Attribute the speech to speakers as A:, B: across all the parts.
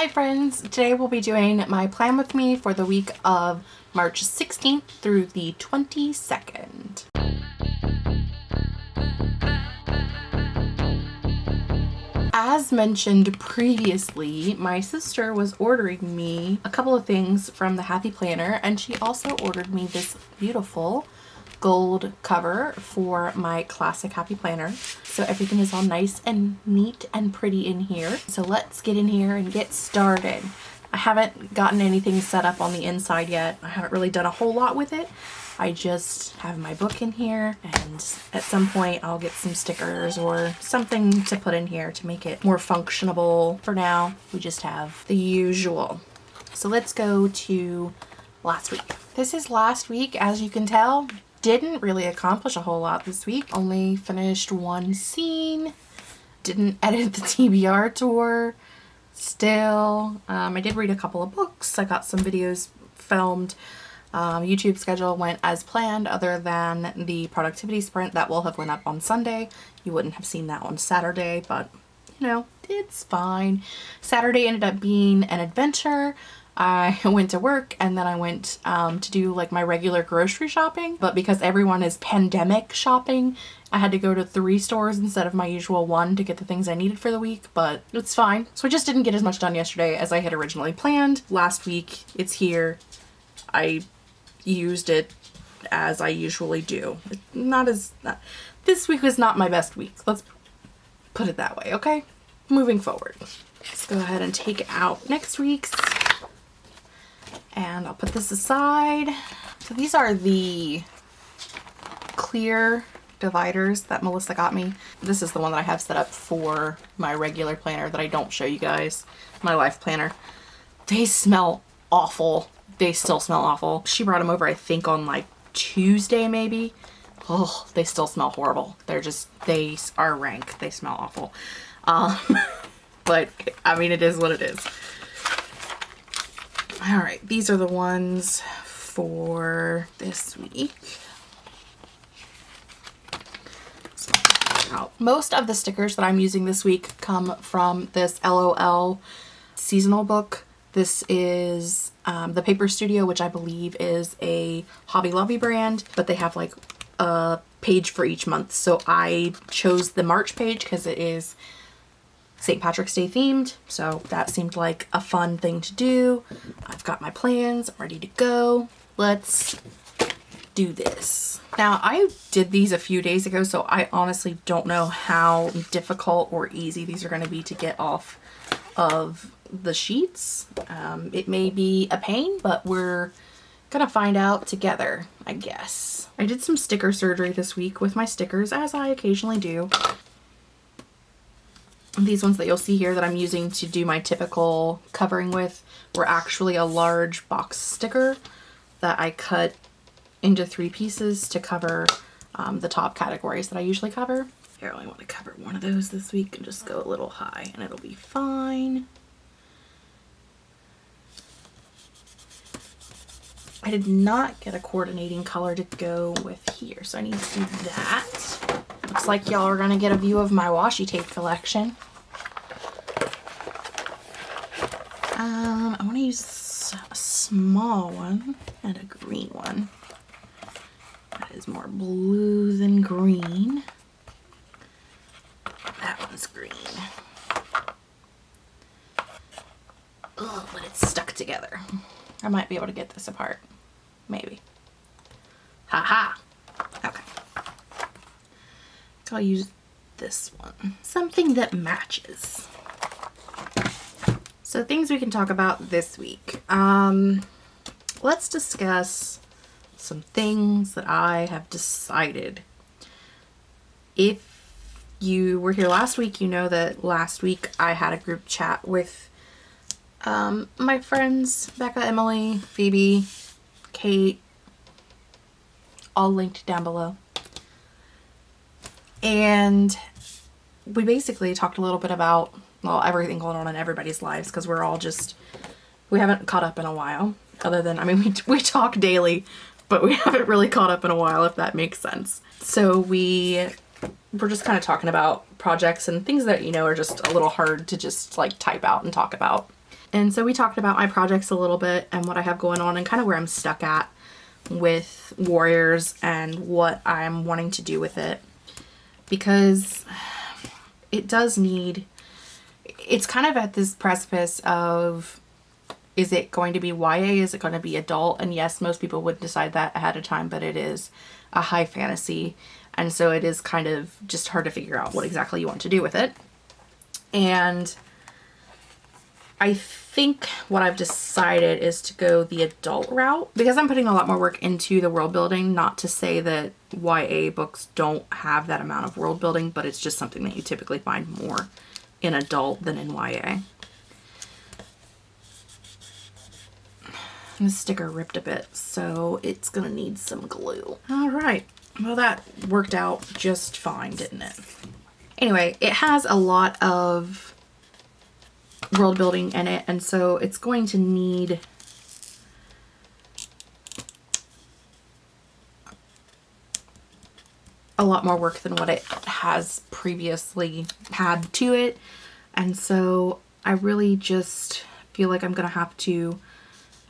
A: Hi friends! Today we'll be doing my plan with me for the week of March 16th through the 22nd. As mentioned previously, my sister was ordering me a couple of things from the Happy Planner and she also ordered me this beautiful gold cover for my classic happy planner. So everything is all nice and neat and pretty in here. So let's get in here and get started. I haven't gotten anything set up on the inside yet. I haven't really done a whole lot with it. I just have my book in here and at some point I'll get some stickers or something to put in here to make it more functionable. For now, we just have the usual. So let's go to last week. This is last week, as you can tell, didn't really accomplish a whole lot this week. Only finished one scene. Didn't edit the TBR tour. Still, um, I did read a couple of books. I got some videos filmed. Um, YouTube schedule went as planned other than the productivity sprint that will have went up on Sunday. You wouldn't have seen that on Saturday, but you know, it's fine. Saturday ended up being an adventure. I went to work and then I went um, to do like my regular grocery shopping. But because everyone is pandemic shopping, I had to go to three stores instead of my usual one to get the things I needed for the week, but it's fine. So I just didn't get as much done yesterday as I had originally planned. Last week, it's here. I used it as I usually do. Not as... Not, this week was not my best week. Let's put it that way, okay? Moving forward. Let's go ahead and take out next week's and I'll put this aside. So these are the clear dividers that Melissa got me. This is the one that I have set up for my regular planner that I don't show you guys, my life planner. They smell awful. They still smell awful. She brought them over, I think, on like Tuesday maybe. Oh, they still smell horrible. They're just, they are rank. They smell awful. Um, but, I mean, it is what it is. All right, these are the ones for this week. Most of the stickers that I'm using this week come from this LOL seasonal book. This is um, the Paper Studio, which I believe is a Hobby Lobby brand, but they have like a page for each month. So I chose the March page because it is St. Patrick's Day themed, so that seemed like a fun thing to do. I've got my plans, I'm ready to go. Let's do this. Now, I did these a few days ago, so I honestly don't know how difficult or easy these are going to be to get off of the sheets. Um, it may be a pain, but we're gonna find out together, I guess. I did some sticker surgery this week with my stickers, as I occasionally do these ones that you'll see here that I'm using to do my typical covering with were actually a large box sticker that I cut into three pieces to cover um, the top categories that I usually cover. Here, I only want to cover one of those this week and just go a little high and it'll be fine. I did not get a coordinating color to go with here, so I need to do that. Looks like y'all are going to get a view of my washi tape collection. Um, I want to use a small one and a green one. That is more blue than green. That one's green. Oh, but it's stuck together. I might be able to get this apart. Maybe. Ha -ha. So I'll use this one. Something that matches. So things we can talk about this week. Um, let's discuss some things that I have decided. If you were here last week, you know that last week I had a group chat with um, my friends, Becca, Emily, Phoebe, Kate, all linked down below. And we basically talked a little bit about well, everything going on in everybody's lives because we're all just, we haven't caught up in a while. Other than, I mean, we, we talk daily, but we haven't really caught up in a while, if that makes sense. So we, we're just kind of talking about projects and things that, you know, are just a little hard to just like type out and talk about. And so we talked about my projects a little bit and what I have going on and kind of where I'm stuck at with Warriors and what I'm wanting to do with it. Because it does need, it's kind of at this precipice of is it going to be YA? Is it going to be adult? And yes, most people would decide that ahead of time, but it is a high fantasy. And so it is kind of just hard to figure out what exactly you want to do with it. And I think what I've decided is to go the adult route because I'm putting a lot more work into the world building. Not to say that YA books don't have that amount of world building, but it's just something that you typically find more in adult than in YA. The sticker ripped a bit, so it's gonna need some glue. All right, well that worked out just fine, didn't it? Anyway, it has a lot of world building in it and so it's going to need a lot more work than what it has previously had to it. And so I really just feel like I'm gonna have to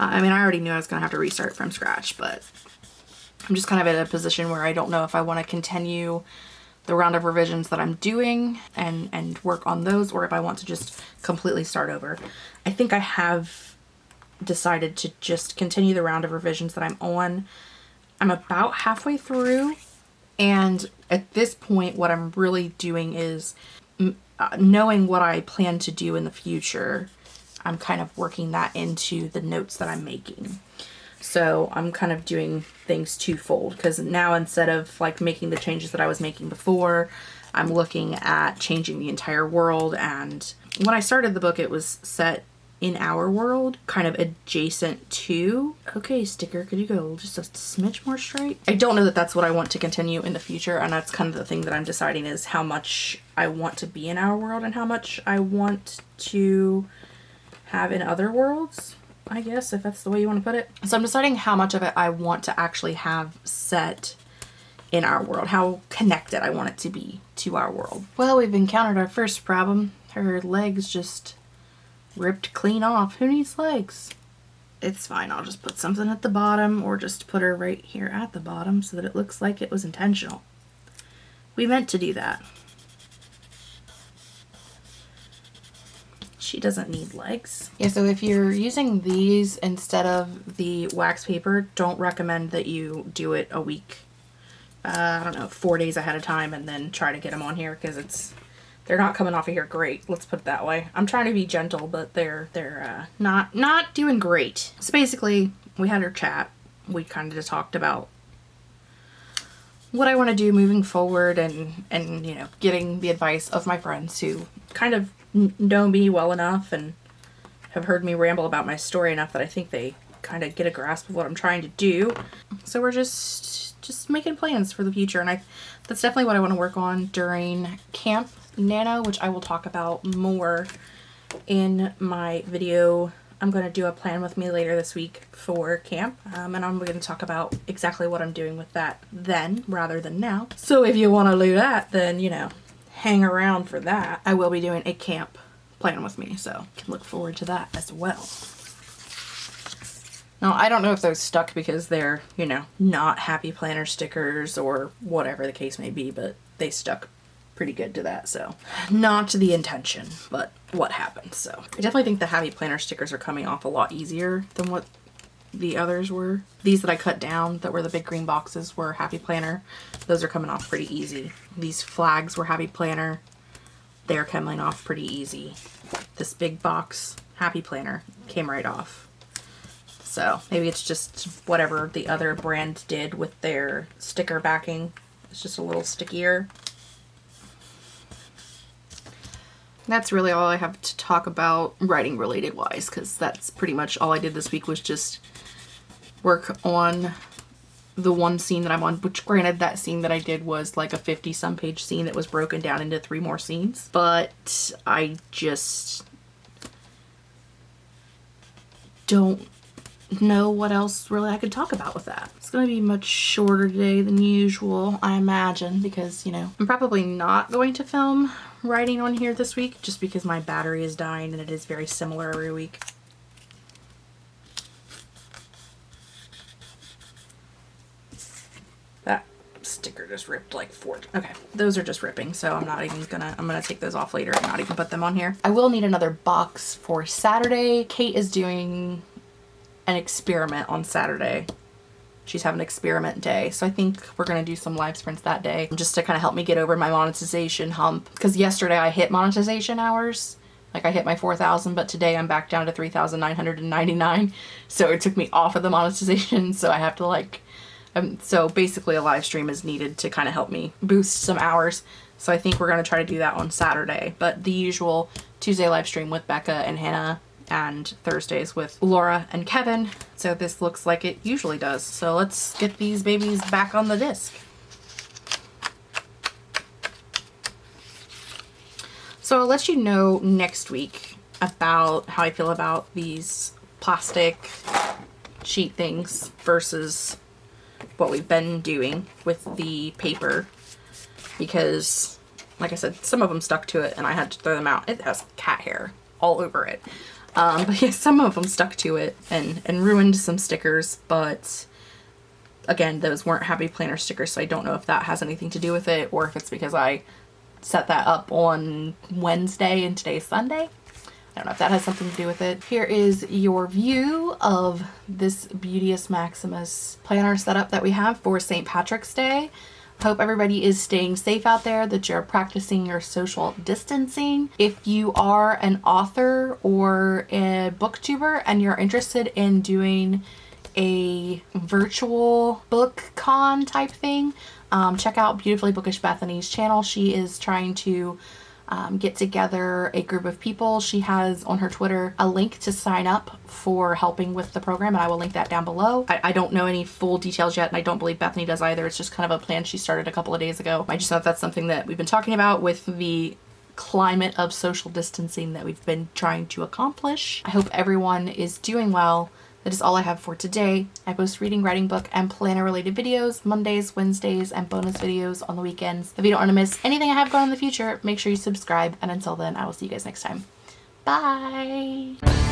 A: I mean I already knew I was gonna have to restart from scratch but I'm just kind of in a position where I don't know if I want to continue the round of revisions that I'm doing and, and work on those or if I want to just completely start over. I think I have decided to just continue the round of revisions that I'm on. I'm about halfway through and at this point what I'm really doing is uh, knowing what I plan to do in the future. I'm kind of working that into the notes that I'm making. So I'm kind of doing things twofold because now instead of like making the changes that I was making before, I'm looking at changing the entire world. And when I started the book, it was set in our world, kind of adjacent to. Okay, sticker, could you go just a smidge more straight? I don't know that that's what I want to continue in the future. And that's kind of the thing that I'm deciding is how much I want to be in our world and how much I want to have in other worlds. I guess, if that's the way you want to put it. So I'm deciding how much of it I want to actually have set in our world, how connected I want it to be to our world. Well, we've encountered our first problem. Her legs just ripped clean off. Who needs legs? It's fine. I'll just put something at the bottom or just put her right here at the bottom so that it looks like it was intentional. We meant to do that. She doesn't need legs. Yeah, so if you're using these instead of the wax paper, don't recommend that you do it a week. Uh, I don't know, four days ahead of time and then try to get them on here because it's they're not coming off of here great. Let's put it that way. I'm trying to be gentle, but they're they're uh, not not doing great. So basically, we had our chat. We kind of just talked about what I want to do moving forward and and you know getting the advice of my friends who kind of know me well enough and have heard me ramble about my story enough that I think they kind of get a grasp of what I'm trying to do. So we're just just making plans for the future and I that's definitely what I want to work on during Camp Nano, which I will talk about more in my video. I'm going to do a plan with me later this week for camp um, and I'm going to talk about exactly what I'm doing with that then rather than now. So if you want to do that then you know hang around for that. I will be doing a camp plan with me, so can look forward to that as well. Now, I don't know if those stuck because they're, you know, not happy planner stickers or whatever the case may be, but they stuck pretty good to that, so not the intention, but what happened. So I definitely think the happy planner stickers are coming off a lot easier than what the others were. These that I cut down that were the big green boxes were Happy Planner. Those are coming off pretty easy. These flags were Happy Planner. They're coming off pretty easy. This big box Happy Planner came right off. So maybe it's just whatever the other brand did with their sticker backing. It's just a little stickier. That's really all I have to talk about writing related wise because that's pretty much all I did this week was just work on the one scene that I'm on, which granted that scene that I did was like a 50 some page scene that was broken down into three more scenes, but I just don't know what else really I could talk about with that. It's going to be much shorter today than usual, I imagine, because, you know, I'm probably not going to film writing on here this week just because my battery is dying and it is very similar every week. Sticker just ripped like four. Okay, those are just ripping, so I'm not even gonna, I'm gonna take those off later and not even put them on here. I will need another box for Saturday. Kate is doing an experiment on Saturday she's having an experiment day. So I think we're going to do some live sprints that day just to kind of help me get over my monetization hump. Because yesterday I hit monetization hours. Like I hit my 4,000, but today I'm back down to 3,999. So it took me off of the monetization. So I have to like, um, so basically a live stream is needed to kind of help me boost some hours. So I think we're going to try to do that on Saturday. But the usual Tuesday live stream with Becca and Hannah and Thursdays with Laura and Kevin. So this looks like it usually does. So let's get these babies back on the disc. So I'll let you know next week about how I feel about these plastic sheet things versus what we've been doing with the paper because like I said some of them stuck to it and I had to throw them out. It has cat hair all over it. Um, but yeah, some of them stuck to it and, and ruined some stickers, but again, those weren't Happy Planner stickers, so I don't know if that has anything to do with it or if it's because I set that up on Wednesday and today's Sunday. Don't know if that has something to do with it. Here is your view of this Beauteous Maximus planner setup that we have for St. Patrick's Day. Hope everybody is staying safe out there, that you're practicing your social distancing. If you are an author or a booktuber and you're interested in doing a virtual book con type thing, um, check out Beautifully Bookish Bethany's channel. She is trying to um, get together a group of people. She has on her Twitter a link to sign up for helping with the program and I will link that down below. I, I don't know any full details yet and I don't believe Bethany does either. It's just kind of a plan she started a couple of days ago. I just thought that's something that we've been talking about with the climate of social distancing that we've been trying to accomplish. I hope everyone is doing well that is all I have for today. I post reading, writing book, and planner related videos Mondays, Wednesdays, and bonus videos on the weekends. If you don't want to miss anything I have going in the future, make sure you subscribe. And until then, I will see you guys next time. Bye!